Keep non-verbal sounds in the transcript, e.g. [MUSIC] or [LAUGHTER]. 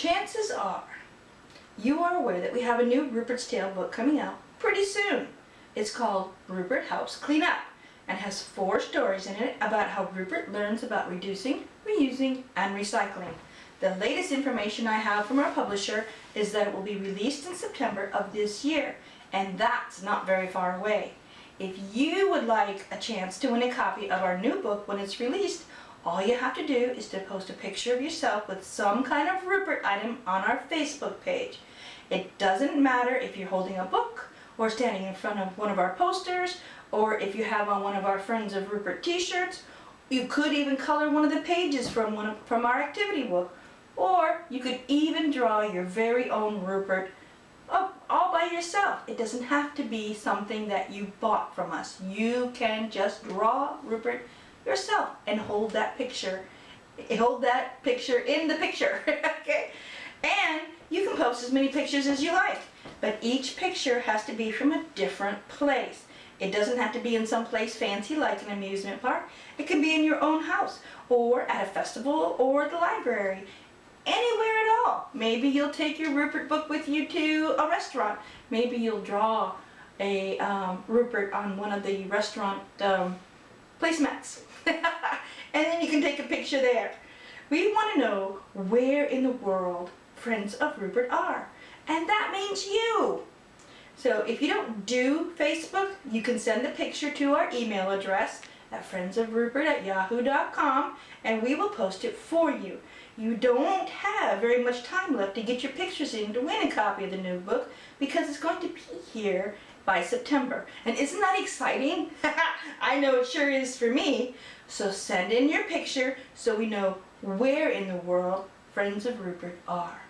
Chances are you are aware that we have a new Rupert's Tale book coming out pretty soon. It's called Rupert Helps Clean Up and has four stories in it about how Rupert learns about reducing, reusing, and recycling. The latest information I have from our publisher is that it will be released in September of this year, and that's not very far away. If you would like a chance to win a copy of our new book when it's released, all you have to do is to post a picture of yourself with some kind of Rupert item on our Facebook page. It doesn't matter if you're holding a book or standing in front of one of our posters or if you have on one of our Friends of Rupert t-shirts. You could even color one of the pages from, one of, from our activity book or you could even draw your very own Rupert all by yourself. It doesn't have to be something that you bought from us. You can just draw Rupert yourself and hold that picture hold that picture in the picture [LAUGHS] okay? And you can post as many pictures as you like but each picture has to be from a different place. It doesn't have to be in some place fancy like an amusement park. It can be in your own house or at a festival or the library. Anywhere at all. Maybe you'll take your Rupert book with you to a restaurant. Maybe you'll draw a um, Rupert on one of the restaurant um, placemats [LAUGHS] and then you can take a picture there. We want to know where in the world Friends of Rupert are. And that means you. So if you don't do Facebook, you can send the picture to our email address at friendsofrupert at yahoo.com and we will post it for you. You don't have very much time left to get your pictures in to win a copy of the new book because it's going to be here by September. And isn't that exciting? [LAUGHS] I know it sure is for me. So send in your picture so we know where in the world Friends of Rupert are.